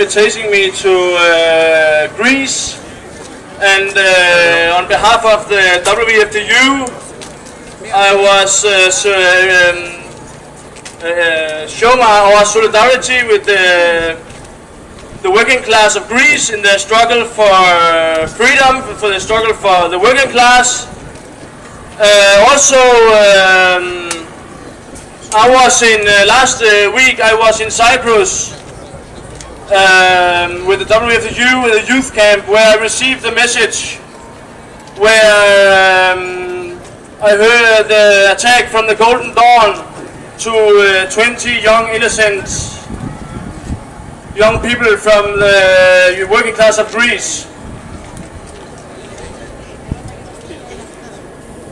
inviting me to uh, Greece and uh, on behalf of the WFDU I was uh, so, um, uh, show my, our solidarity with the, the working class of Greece in their struggle for freedom, for the struggle for the working class. Uh, also, um, I was in uh, last week. I was in Cyprus um, with the WFU with a youth camp where I received the message where um, I heard the attack from the Golden Dawn to uh, 20 young innocent young people from the working class of Greece.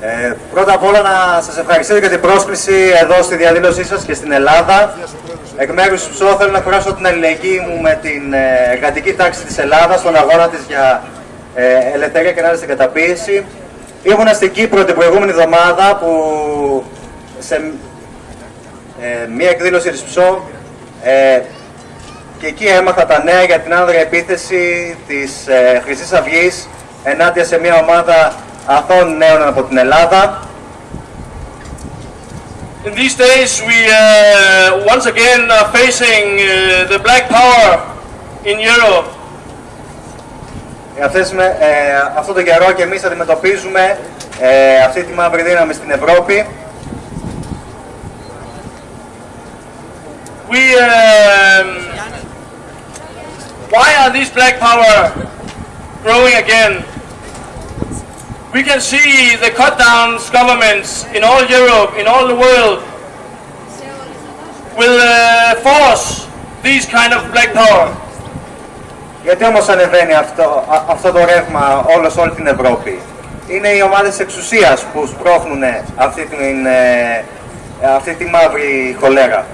Ε, πρώτα απ' όλα να σας ευχαριστήσω για την πρόσκληση εδώ στη διαδήλωσή σας και στην Ελλάδα. Εκ μέρους τους ΣΟ θέλω να εκφράσω την αλληλεγγύη μου με την ε, εργατική τάξη της Ελλάδας στον αγώνα της για ε, ελευθερία και ανάλυση καταπίεση. Ήμουνα στην Κύπρο την προηγούμενη εβδομάδα που σε ε, μία εκδήλωση της ΠΣΟ ε, και εκεί έμαθα τα νέα για την άνδρα επίθεση της ε, Χρυσής Αυγής ενάντια σε μια ομάδα αθώων νέων από την Ελλάδα. In these days we uh, once again are facing uh, the black power in Europe. Αυτές με, ε, αυτό το καιρό και εμείς αντιμετωπίζουμε ε, αυτή τη μαύρη δύναμη στην Ευρώπη. We, um, why are these black power growing again? We can see the cut downs governments in all Europe, in all the world, will uh, force these kind of black power. Γιατί όμως ανεβαίνει αυτό, αυτό το ρεύμα όλος σε όλη την Ευρώπη; Είναι οι ομάδες εξουσίας που σπρώχνουν αυτή, την, ε, αυτή τη μαύρη χολέρα.